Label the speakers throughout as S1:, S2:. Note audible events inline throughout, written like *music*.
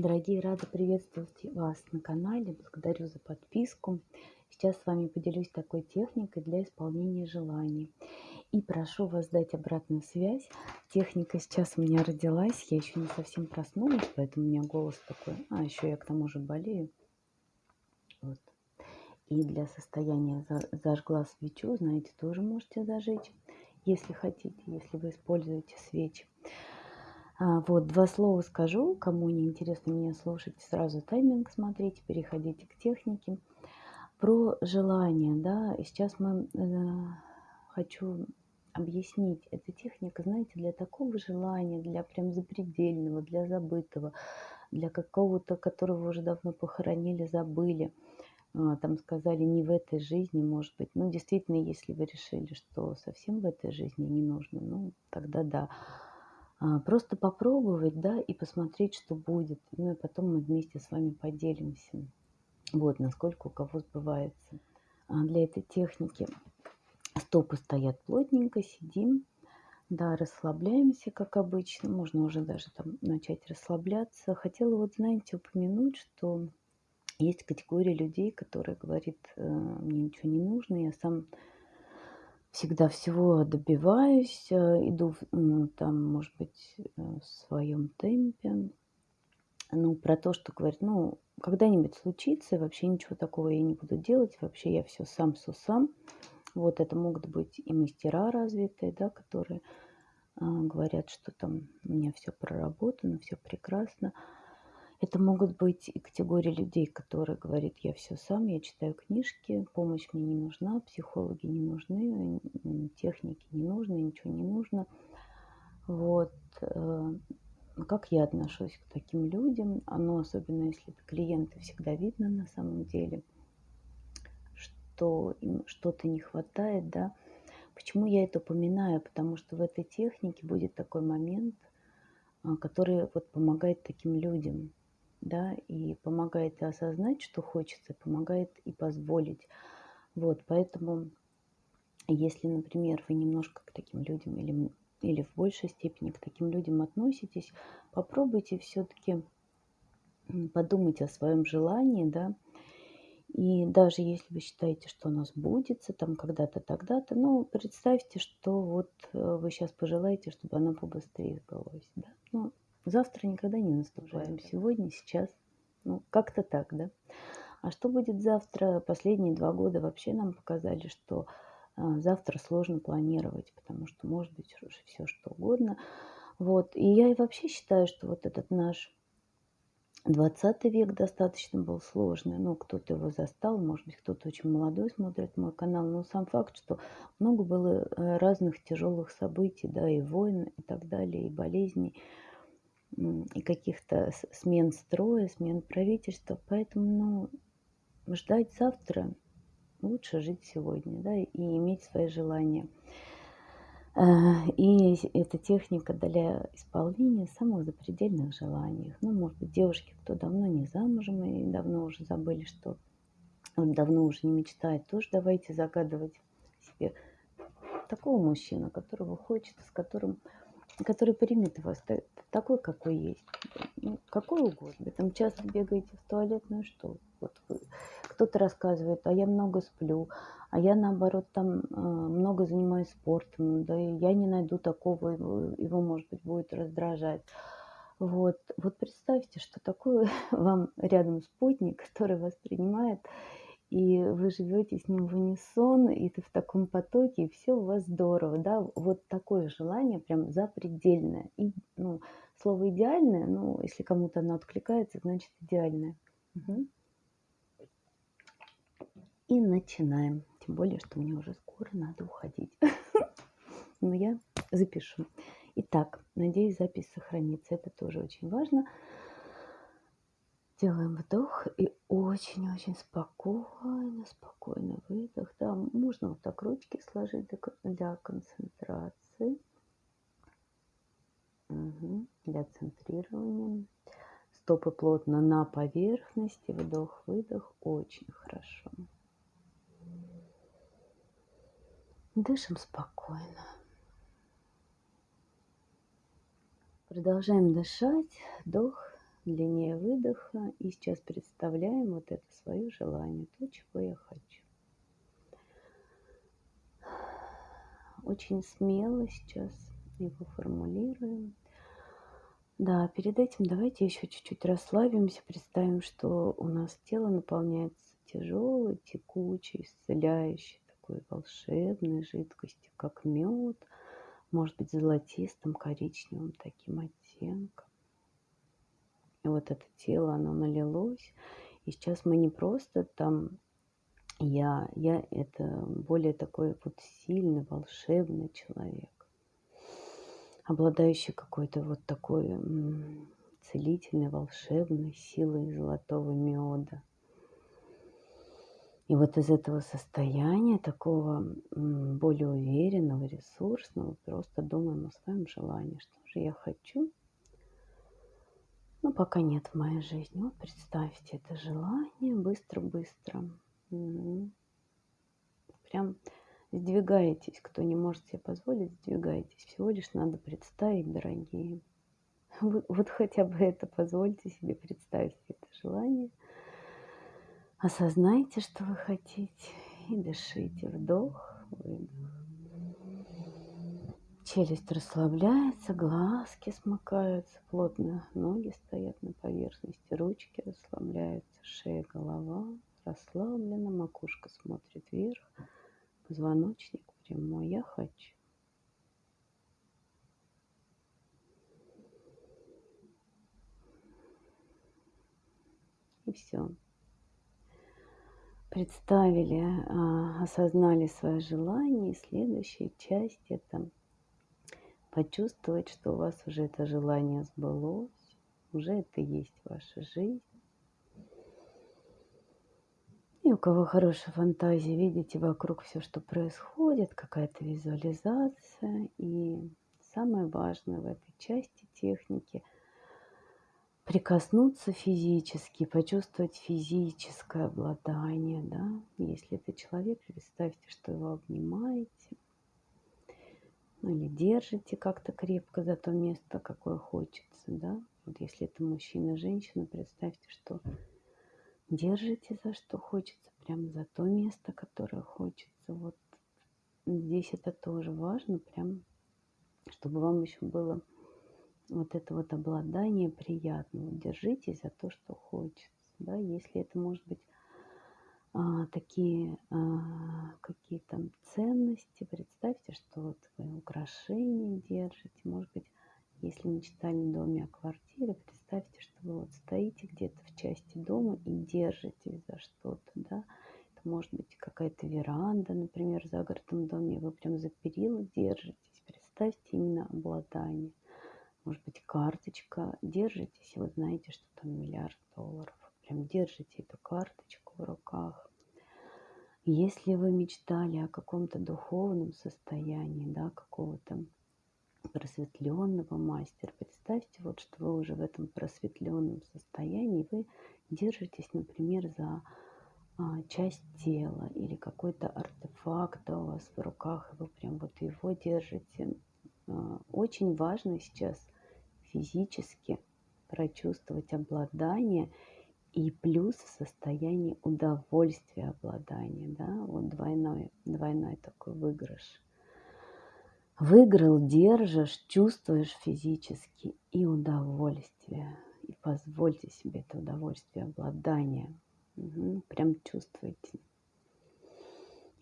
S1: Дорогие, рада приветствовать вас на канале. Благодарю за подписку. Сейчас с вами поделюсь такой техникой для исполнения желаний. И прошу вас дать обратную связь. Техника сейчас у меня родилась. Я еще не совсем проснулась, поэтому у меня голос такой. А, еще я к тому же болею. Вот. И для состояния зажгла свечу, знаете, тоже можете зажечь, если хотите, если вы используете свечи. А, вот, два слова скажу. Кому не интересно меня слушать, сразу тайминг смотрите, переходите к технике. Про желание, да, сейчас мы э, хочу объяснить. Эта техника, знаете, для такого желания, для прям запредельного, для забытого, для какого-то, которого уже давно похоронили, забыли. А, там сказали не в этой жизни, может быть. Ну, действительно, если вы решили, что совсем в этой жизни не нужно, ну, тогда да. А, просто попробовать, да, и посмотреть, что будет. Ну и потом мы вместе с вами поделимся. Вот, насколько у кого сбывается. А для этой техники стопы стоят плотненько, сидим. Да, расслабляемся, как обычно. Можно уже даже там начать расслабляться. Хотела вот, знаете, упомянуть, что есть категория людей, которые говорит, э, мне ничего не нужно, я сам всегда всего добиваюсь, э, иду ну, там, может быть, э, в своем темпе. Ну, про то, что говорит, ну, когда-нибудь случится, вообще ничего такого я не буду делать, вообще я все сам, все сам. Вот это могут быть и мастера развитые, да, которые э, говорят, что там у меня все проработано, все прекрасно. Это могут быть и категории людей, которые говорят, я все сам, я читаю книжки, помощь мне не нужна, психологи не нужны, техники не нужны, ничего не нужно. Вот. Э, как я отношусь к таким людям? Оно, особенно если это клиенты, всегда видно на самом деле, что им что-то не хватает, да. Почему я это упоминаю? Потому что в этой технике будет такой момент, а, который вот помогает таким людям да, и помогает и осознать, что хочется, помогает и позволить. Вот, поэтому, если, например, вы немножко к таким людям или, или в большей степени к таким людям относитесь, попробуйте все-таки подумать о своем желании, да, и даже если вы считаете, что оно сбудется там когда-то, тогда-то, ну, представьте, что вот э, вы сейчас пожелаете, чтобы оно побыстрее сбылось, да. Ну, Завтра никогда не наступает. Сегодня, сейчас. Ну, как-то так, да? А что будет завтра? Последние два года вообще нам показали, что а, завтра сложно планировать, потому что может быть уже все что угодно. Вот. И я и вообще считаю, что вот этот наш 20 век достаточно был сложный. Ну, кто-то его застал, может быть, кто-то очень молодой смотрит мой канал. Но сам факт, что много было э, разных тяжелых событий, да, и войн, и так далее, и болезней и каких-то смен строя, смен правительства. Поэтому ну, ждать завтра лучше жить сегодня, да, и иметь свои желания. А, и эта техника для исполнения самых запредельных желаний. Ну, может быть, девушки, кто давно не замужем и давно уже забыли, что давно уже не мечтает, тоже давайте загадывать себе такого мужчину, которого хочется, с которым который примет вас такой, какой есть. Ну, какой угодно. Там часто бегаете в туалет, ну что? Вот кто-то рассказывает, а я много сплю, а я наоборот там э, много занимаюсь спортом, да и я не найду такого, его, его может быть будет раздражать. Вот, вот представьте, что такое *laughs* вам рядом спутник, который вас принимает и вы живете с ним в унисон, и ты в таком потоке, и все у вас здорово, да, вот такое желание прям запредельное. И, ну, слово идеальное, ну, если кому-то оно откликается, значит идеальное. Угу. И начинаем. Тем более, что мне уже скоро надо уходить. *laughs* Но я запишу. Итак, надеюсь, запись сохранится. Это тоже очень важно. Делаем вдох и очень-очень спокойно, спокойно выдох. Да, можно вот так ручки сложить для концентрации, угу, для центрирования. Стопы плотно на поверхности, вдох-выдох, очень хорошо. Дышим спокойно. Продолжаем дышать. Вдох, длиннее выдоха. И сейчас представляем вот это свое желание, то, чего я хочу. Очень смело сейчас его формулируем. Да, перед этим давайте еще чуть-чуть расслабимся, представим, что у нас тело наполняется тяжелой, текучей, исцеляющей, такой волшебной жидкостью, как мед, может быть, золотистым, коричневым таким оттенком. И вот это тело, оно налилось. И сейчас мы не просто там я, я это более такой вот сильный, волшебный человек обладающий какой-то вот такой целительной, волшебной силой золотого меда. И вот из этого состояния, такого более уверенного, ресурсного, просто думаем о своем желании, что же я хочу. Но пока нет в моей жизни. Вот представьте это желание быстро-быстро. Прям Сдвигаетесь, кто не может себе позволить, сдвигайтесь. Всего лишь надо представить, дорогие. Вот, вот хотя бы это позвольте себе представить это желание. Осознайте, что вы хотите, и дышите. Вдох, выдох. Челюсть расслабляется, глазки смыкаются, плотно ноги стоят на поверхности, ручки расслабляются, шея, голова расслаблена, макушка смотрит вверх позвоночник прямой. Я хочу. И все. Представили, а, осознали свое желание. Следующая часть это почувствовать, что у вас уже это желание сбылось, уже это есть ваша жизнь. И у кого хорошая фантазия, видите вокруг все, что происходит, какая-то визуализация. И самое важное в этой части техники – прикоснуться физически, почувствовать физическое обладание. Да? Если это человек, представьте, что его обнимаете. Ну, или держите как-то крепко за то место, какое хочется. Да? Вот если это мужчина, женщина, представьте, что держите за что хочется, прям за то место, которое хочется. Вот здесь это тоже важно, прям, чтобы вам еще было вот это вот обладание приятно. Держитесь за то, что хочется. Да? Если это может быть а, такие а, какие-то ценности, представьте, что вот вы украшения держите, может быть, если мечтали в доме о квартире, представьте, что вы вот стоите где-то в части дома и держитесь за что-то, да. Это может быть какая-то веранда, например, в загородном доме, вы прям за перила держитесь. Представьте именно обладание. Может быть, карточка, держитесь, и вы знаете, что там миллиард долларов. Прям держите эту карточку в руках. Если вы мечтали о каком-то духовном состоянии, да, какого-то просветленного мастера. Представьте, вот, что вы уже в этом просветленном состоянии, вы держитесь, например, за а, часть тела или какой-то артефакт у вас в руках, и вы прям вот его держите. А, очень важно сейчас физически прочувствовать обладание и плюс в состоянии удовольствия обладания, да, вот двойной, двойной такой выигрыш. Выиграл, держишь, чувствуешь физически и удовольствие. И позвольте себе это удовольствие, обладание. Угу, прям чувствуйте.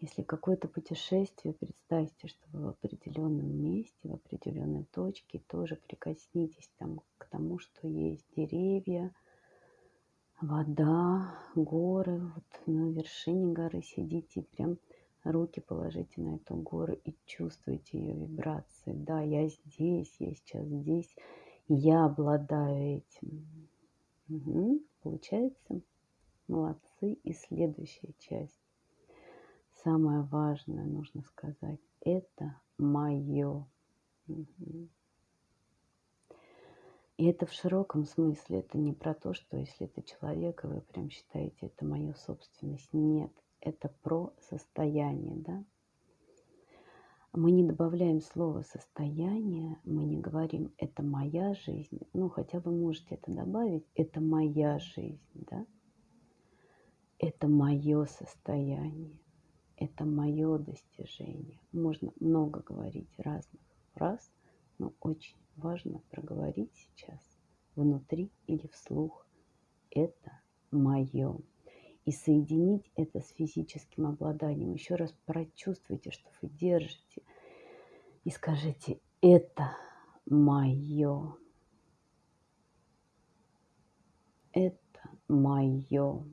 S1: Если какое-то путешествие, представьте, что вы в определенном месте, в определенной точке, тоже прикоснитесь там к тому, что есть деревья, вода, горы. Вот на вершине горы сидите, прям руки положите на эту гору и чувствуйте ее вибрации. Да, я здесь, я сейчас здесь, я обладаю этим. Угу. Получается? Молодцы. И следующая часть. Самое важное, нужно сказать, это мое. Угу. И это в широком смысле, это не про то, что если это человек, и вы прям считаете, это моя собственность. Нет, это про состояние, да. Мы не добавляем слово «состояние», мы не говорим «это моя жизнь». Ну, хотя вы можете это добавить «это моя жизнь», да? Это мое состояние, это мое достижение. Можно много говорить разных фраз, но очень важно проговорить сейчас внутри или вслух. Это мое. И соединить это с физическим обладанием. Еще раз прочувствуйте, что вы держите. И скажите, это мое. Это мое.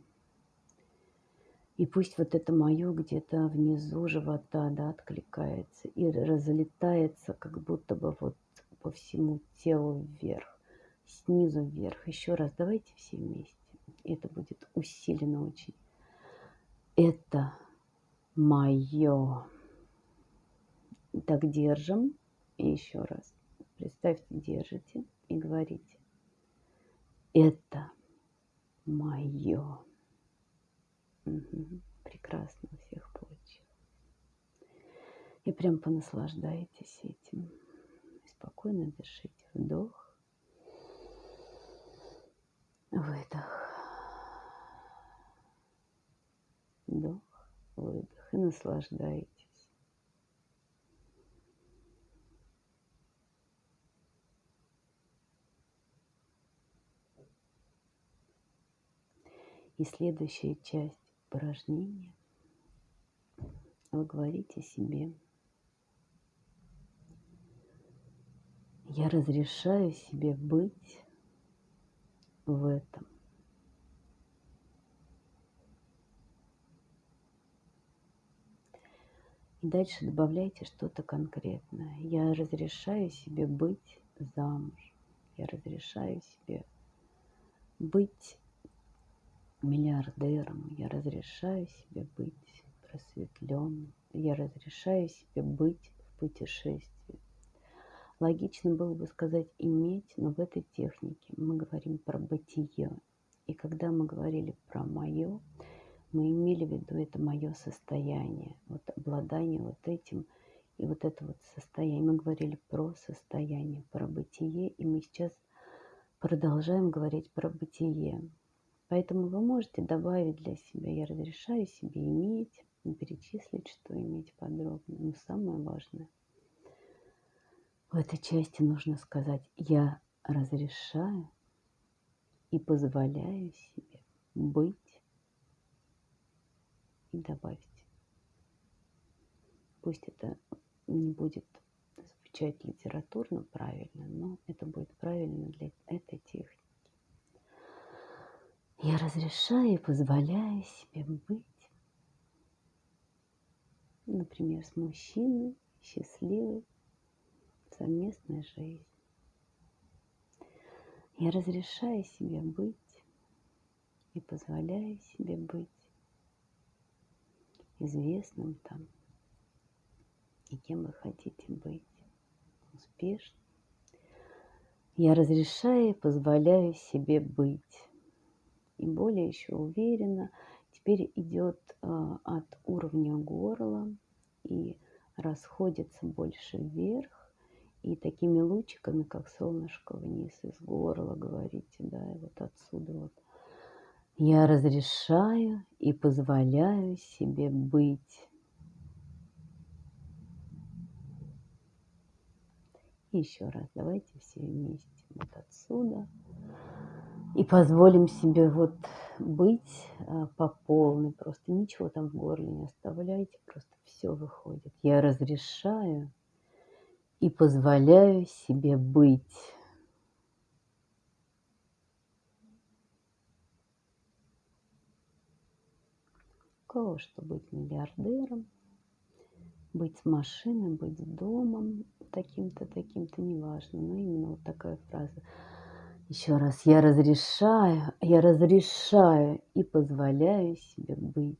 S1: И пусть вот это мое где-то внизу живота, да, откликается и разлетается, как будто бы вот по всему телу вверх, снизу вверх. Еще раз давайте все вместе. Это будет усиленно очень. Это мое. Так держим. И еще раз. Представьте, держите и говорите. Это мое. Угу. Прекрасно всех получилось. И прям понаслаждайтесь этим. Спокойно дышите. Вдох. Выдох. Вдох, выдох. И наслаждайтесь. И следующая часть упражнения вы говорите себе, я разрешаю себе быть в этом. И дальше добавляйте что-то конкретное. Я разрешаю себе быть замуж. Я разрешаю себе быть миллиардером. Я разрешаю себе быть просветленным. Я разрешаю себе быть в путешествии. Логично было бы сказать иметь, но в этой технике мы говорим про бытие. И когда мы говорили про мое, мы имели в виду это мое состояние, вот обладание вот этим и вот это вот состояние. Мы говорили про состояние, про бытие, и мы сейчас продолжаем говорить про бытие. Поэтому вы можете добавить для себя, я разрешаю себе иметь, перечислить, что иметь подробно. Но самое важное, в этой части нужно сказать, я разрешаю и позволяю себе быть и добавить. Пусть это не будет звучать литературно правильно, но это будет правильно для этой техники. Я разрешаю и позволяю себе быть, например, с мужчиной, счастливой, совместной жизнью. Я разрешаю себе быть и позволяю себе быть известным там и кем вы хотите быть, успешным. Я разрешаю и позволяю себе быть и более еще уверенно. Теперь идет э, от уровня горла и расходится больше вверх. И такими лучиками, как солнышко вниз из горла, говорите, да, и вот отсюда вот. Я разрешаю и позволяю себе быть. Еще раз, давайте все вместе. Вот отсюда и позволим себе вот быть а, по полной, просто ничего там в горле не оставляйте, просто все выходит. Я разрешаю и позволяю себе быть. Кого что быть миллиардером, быть с машиной, быть домом, таким-то, таким-то, неважно, но именно вот такая фраза – еще раз, я разрешаю, я разрешаю и позволяю себе быть.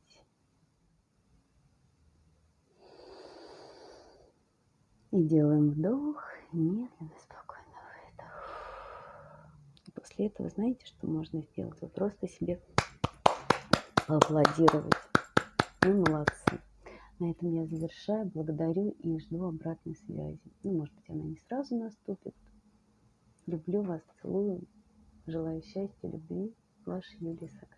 S1: И делаем вдох, медленно, спокойно выдох. И после этого знаете, что можно сделать? Вы просто себе поаплодировать. Вы молодцы. На этом я завершаю. Благодарю и жду обратной связи. Ну, может быть, она не сразу наступит. Люблю вас, целую. Желаю счастья, любви. Ваша Юлия Сакрова.